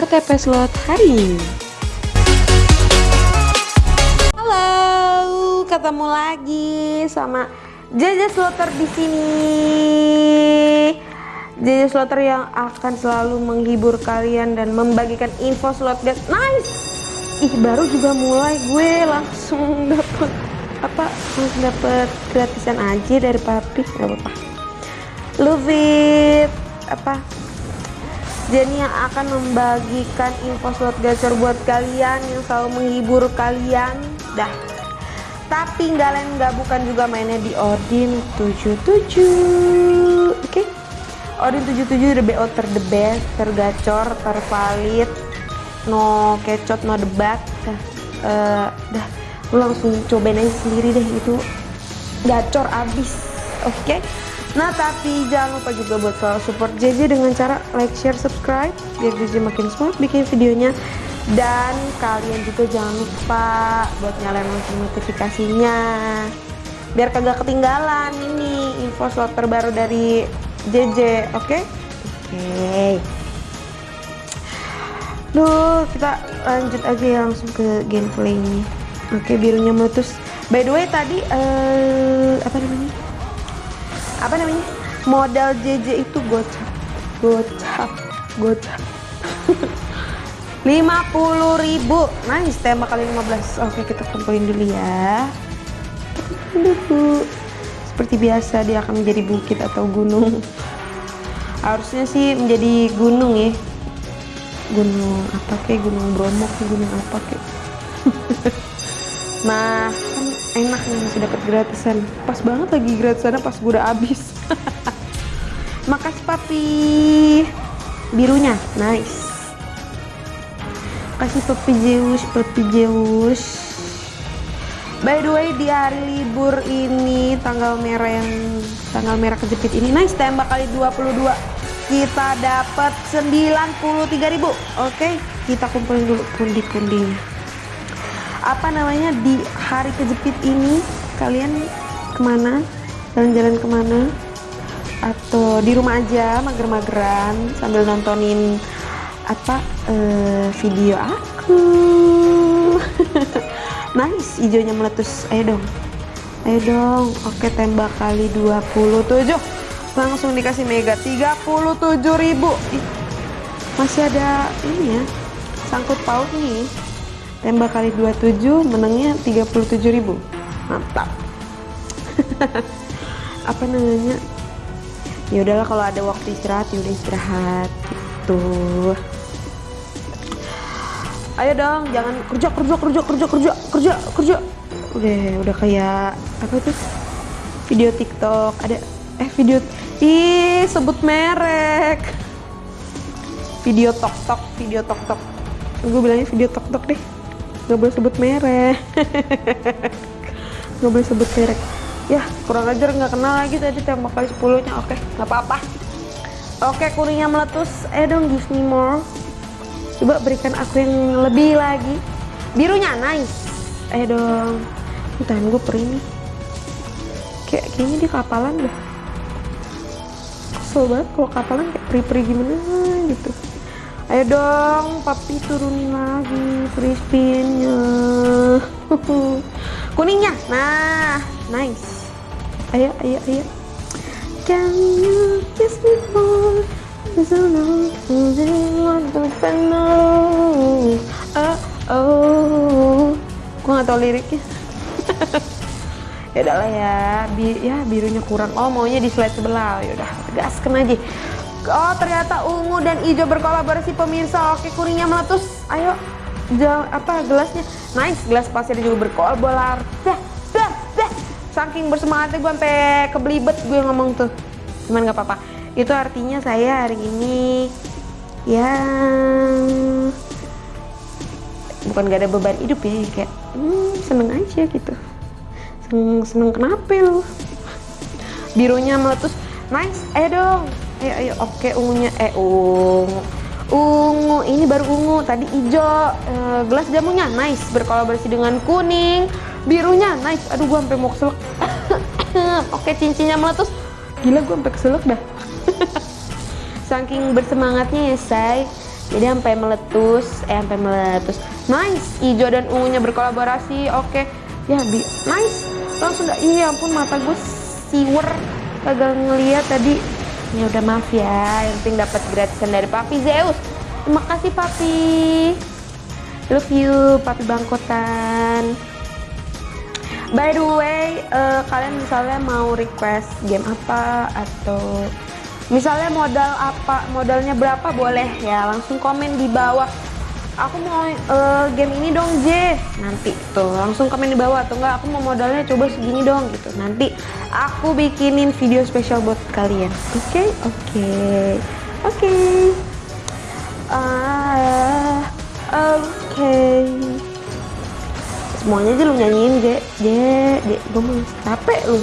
RTP Slot hari ini. Halo, ketemu lagi sama Jaja Slotter di sini. Jaja Slotter yang akan selalu menghibur kalian dan membagikan info slot guys. Nice. Ih, baru juga mulai gue langsung dapet apa? Langsung dapet gratisan aja dari papi. Gak apa-apa. Love it. Apa? Jenny yang akan membagikan info slot gacor buat kalian yang selalu menghibur kalian. Dah. Tapi nggak lain nggak bukan juga mainnya di Odin 77 oke. Okay? Odin 77 the BO ter the best tergacor tervalid no kecot no debat. Dah uh, dah. Lu langsung cobain aja sendiri deh itu gacor abis. Oke. okay? Nah tapi jangan lupa juga buat selalu support JJ dengan cara like, share, subscribe biar JJ makin semangat bikin videonya dan kalian juga jangan lupa buat nyalain lonceng notifikasinya biar kagak ketinggalan ini info slot terbaru dari JJ oke okay? oke okay. Duh, kita lanjut aja ya langsung ke gameplay ini. Oke, birunya meletus. By the way, tadi uh, apa namanya? Apa namanya? Modal JJ itu gocap. Gocap. Gocap. 50.000 nice tembak kali 15 oke kita kumpulin dulu ya. Seperti biasa dia akan menjadi bukit atau gunung. Harusnya sih menjadi gunung ya. Gunung apa kayak gunung Bromo kayak gunung apa kayak nah enak nih masih dapat gratisan. Pas banget lagi gratisannya pas gue udah habis. Makasih papi. Birunya nice. Kasih papi Zeus papi Zeus. By the way di hari libur ini tanggal merah yang tanggal merah kejepit ini nice tembak kali 22 kita dapat 93.000 oke okay, kita kumpulin dulu pundi-pundinya apa namanya di hari kejepit ini kalian ke mana? Jalan-jalan ke mana? Atau di rumah aja mager-mageran sambil nontonin apa uh, video aku? Nice hijaunya meletus. Ayo dong. Ayo dong. Oke tembak kali 27 langsung dikasih mega 37.000 Ih, masih ada ini ya sangkut paut nih tembak kali 27 menangnya 37.000 mantap. Apa namanya? Ya udahlah kalau ada waktu istirahat ya udah istirahat gitu. Ayo dong jangan kerja kerja kerja kerja kerja kerja kerja. Udah udah kayak apa tuh? Video tiktok ada eh video ih sebut merek. Video tok tok video tok tok. Gue bilangnya video tok tok deh nggak boleh sebut merek. Nggak boleh sebut merek. Ya kurang ajar nggak kenal lagi tadi tembak kali 10 nya oke nggak apa-apa. Oke kuningnya meletus. Eh dong give me more coba berikan aku yang lebih lagi. Birunya nice. Eh dong. Tahan gue perih nih. Kayak kayaknya dia kapalan deh kesel banget kalau kapalan kayak peri-peri gimana gitu ayo dong papi turunin lagi free spinnya kuningnya. Nah nice. Ayo ayo ayo. Can you kiss me more so long want to know oh oh gua nggak tau liriknya. Ya udahlah ya bi ya birunya kurang. Oh maunya di slide sebelah. Ya udah gaskan aja Oh ternyata ungu dan hijau berkolaborasi pemirsa. Oke kuningnya meletus. Ayo jam apa gelasnya? Nice gelas pasir juga berkolaborasi. Dah, dah, dah. Saking bersemangatnya gue sampai kebelibet gue ngomong tuh. Cuman nggak apa-apa. Itu artinya saya hari ini yang bukan gak ada beban hidup ya kayak hmm, seneng aja gitu seneng seneng kenapa lu birunya meletus nice eh dong ayo ayo oke ungunya eh ungu. Ungu ini baru ungu tadi hijau e, gelas jamunya nice. Berkolaborasi dengan kuning. Birunya nice. Aduh gua sampai mau keselak. Oke cincinnya meletus. Gila gua sampai keselak dah. Saking bersemangatnya ya say. Jadi sampai meletus. Eh sampai meletus. Nice. Hijau dan ungunya berkolaborasi. Oke. Ya bi nice. Langsung dah. Iya ampun mata gue siwer. Kagak ngeliat tadi ya udah maaf ya. Yang penting dapat gratisan dari Papi. Zeus terima kasih Papi. Love you Papi Bangkotan. By the way, uh, kalian misalnya mau request game apa atau misalnya modal apa, modalnya berapa boleh ya. Langsung komen di bawah. Aku mau uh, game ini dong J, nanti tuh langsung komen di bawah atau enggak aku mau modalnya coba segini dong gitu. Nanti aku bikinin video spesial buat kalian. Oke, okay? oke, okay. oke. Okay. Uh, oke. Okay semuanya aja lu nyanyiin J J J gue mau capek lu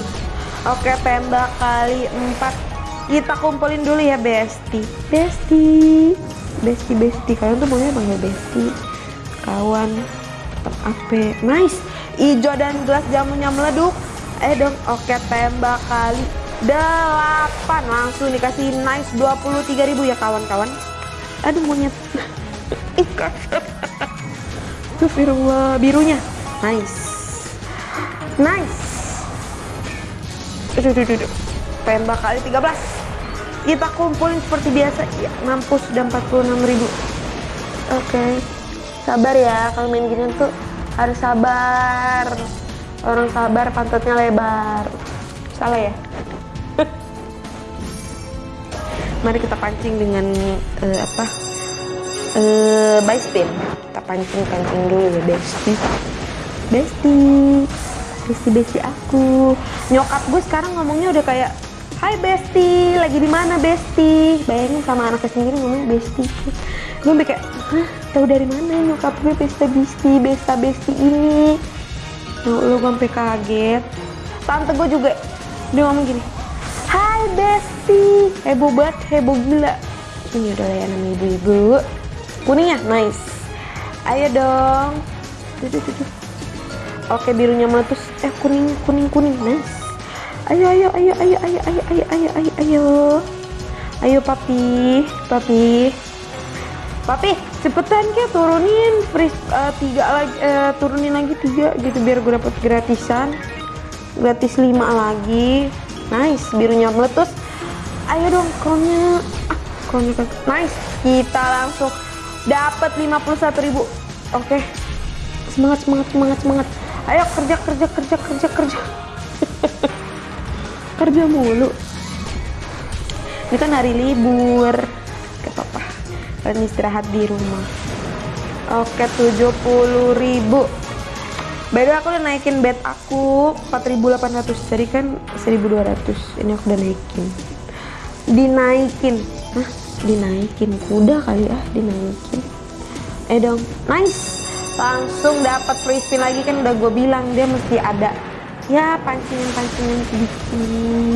oke tembak kali empat kita kumpulin dulu ya besti besti besti besti. Kalian tuh maunya panggil besti. Kawan apa nice. Hijau dan gelas jamunya meleduk. Eh dong. Oke tembak kali delapan. Langsung dikasih nice 23.000 ya kawan-kawan. Aduh monyet. Astagfirullah. Birunya. Nice. Nice. Aduh, aduh, aduh. Tembak kali 13. Kita kumpulin seperti biasa. Ya, mampus udah 46 ribu. Oke. Okay. Sabar ya, kalau main gini tuh harus sabar. Orang sabar pantatnya lebar. Salah ya? Mari kita pancing dengan uh, apa? Uh, by spin. Kita pancing-pancing dulu ya, bestie besti besti besti aku nyokap gue sekarang ngomongnya udah kayak Hai Besti, lagi di mana Besti? Bayangin sama anaknya sendiri ngomong Besti. Gue kayak, hah, tahu dari mana nyokap gue Besta Besti, Besta Besti ini? Nah, lo sampai kaget. Tante gue juga dia ngomong gini, Hai Besti, heboh banget, heboh gila. Ini udah ya namanya ibu-ibu. Kuningnya, nice. Ayo dong. Tuh, tuh, tuh, tuh. Oke birunya meletus. Eh kuning kuning kuning. Nice. Ayo ayo ayo ayo ayo ayo ayo ayo ayo ayo. Ayo papi, papi. Papi, cepetan ke turunin free uh, tiga lagi uh, turunin lagi tiga gitu biar gue dapet gratisan. Gratis lima lagi. Nice, birunya meletus. Ayo dong kronnya. Ah, kronnya kan. Nice. Kita langsung dapat 51.000. Oke. Okay. Semangat semangat semangat semangat ayo kerja kerja kerja kerja kerja kerja mulu. Ini kan hari libur. Gak apa-apa kalian istirahat di rumah. Oke 70 ribu. Beda aku udah naikin bed aku 4800 Jadi kan 1200 Ini aku udah naikin. Dinaikin. Hah? Dinaikin. Kuda kali ya Dinaikin. Eh dong. Nice. Langsung dapat free spin lagi kan udah gue bilang. Dia mesti ada ya pancingan-pancingan sedikit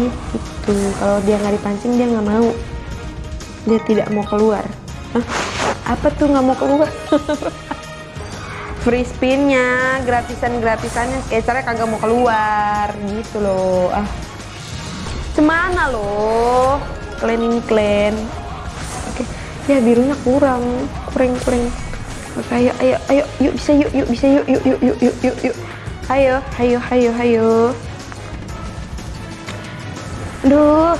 gitu. Kalau dia nggak dipancing dia nggak mau. Dia tidak mau keluar. Hah? apa tuh nggak mau keluar? Free spinnya gratisan gratisannya caranya kagak mau keluar gitu loh. Ah. Cemana loh? Cleaning clean. Oke. Ya birunya kurang. Kurang kurang Oke, ayo, ayo, ayo, yuk bisa yuk, yuk bisa yuk, yuk, yuk, yuk, yuk, yuk, yuk. Ayo, ayo, ayo, ayo. Duh,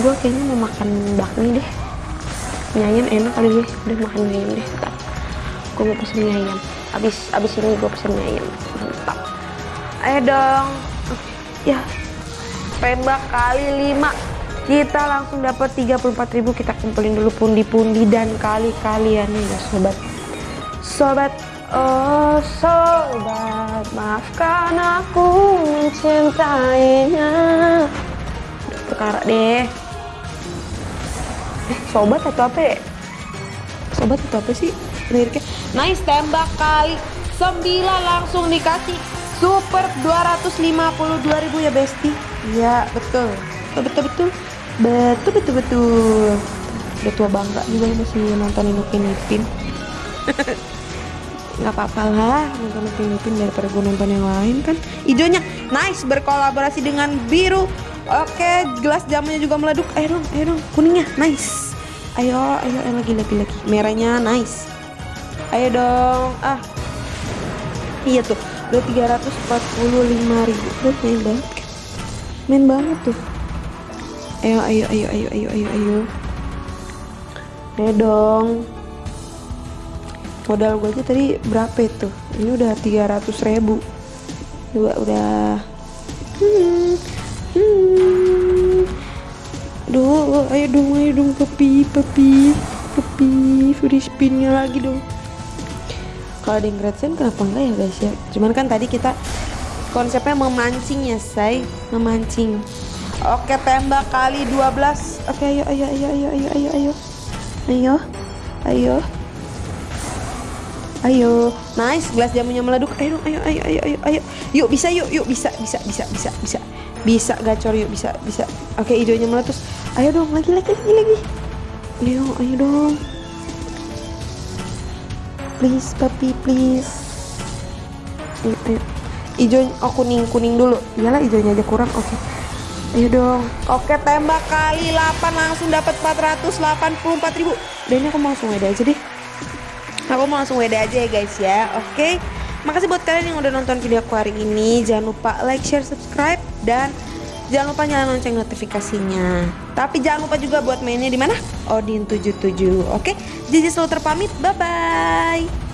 gue kayaknya mau makan bakmi deh. Ayam enak kali gue, udah makan ayam deh. Ntar. Gue mau pesen mie. Abis, abis ini gue pesen mie. Mantap. Ayo dong. Ya, tembak kali lima kita langsung dapat 34.000 kita kumpulin dulu pundi-pundi dan kali-kalian ya sobat Sobat, oh sobat, maafkan aku mencintainya. Perkara deh. Eh, sobat atau apa ya? Sobat atau apa sih liriknya? Nice tembak kali. Sembilan langsung dikasih super 252 ribu ya Besti. Iya, betul. Betul betul betul. Betul betul betul. Udah tua bangga juga masih nontonin Upin Ipin. nggak apa-apa lah nonton Upin daripada gue nonton yang lain kan. Hijaunya nice berkolaborasi dengan biru. Oke gelas jamunya juga meleduk. Ayo dong ayo dong kuningnya nice. Ayo ayo ayo lagi lagi lagi. Merahnya nice. Ayo dong ah. Iya tuh udah 345 ribu. Udah main banget. Kan main banget tuh. Ayo ayo ayo ayo ayo ayo ayo. Ayo dong modal gue aja tadi berapa itu ini udah 300 ribu dua udah hmm, hmm. Duh, ayo dong, ayo dong, papi, papi, papi, free spinnya lagi dong. Kalau ada yang gratisan kenapa enggak ya guys ya? Cuman kan tadi kita konsepnya memancing ya, say, memancing. Oke, tembak kali 12. Oke, ayo, ayo, ayo, ayo, ayo, ayo, ayo, ayo, ayo. Ayo, nice, gelas jamunya meleduk. Ayo ayo, ayo, ayo, ayo, ayo. Yuk, bisa, yuk, yuk, bisa, bisa, bisa, bisa, bisa. Bisa gacor yuk, bisa, bisa. Oke, hijaunya meletus. Ayo dong, lagi, lagi, lagi, lagi. Ayo, ayo dong. Please, papi, please. Ayo, ayo. Hijau, oh kuning, kuning dulu. Iyalah, hijaunya aja kurang. Oke. Ayo dong. Oke, tembak kali 8 langsung dapat 484 ribu. Dan ini aku mau langsung aja deh aku mau langsung WD aja ya guys ya. Oke. Okay? makasih buat kalian yang udah nonton video aku hari ini. Jangan lupa like share subscribe dan jangan lupa nyalain lonceng notifikasinya. Tapi jangan lupa juga buat mainnya di mana? Odin 77 oke. Okay? Jiji selalu terpamit. Bye bye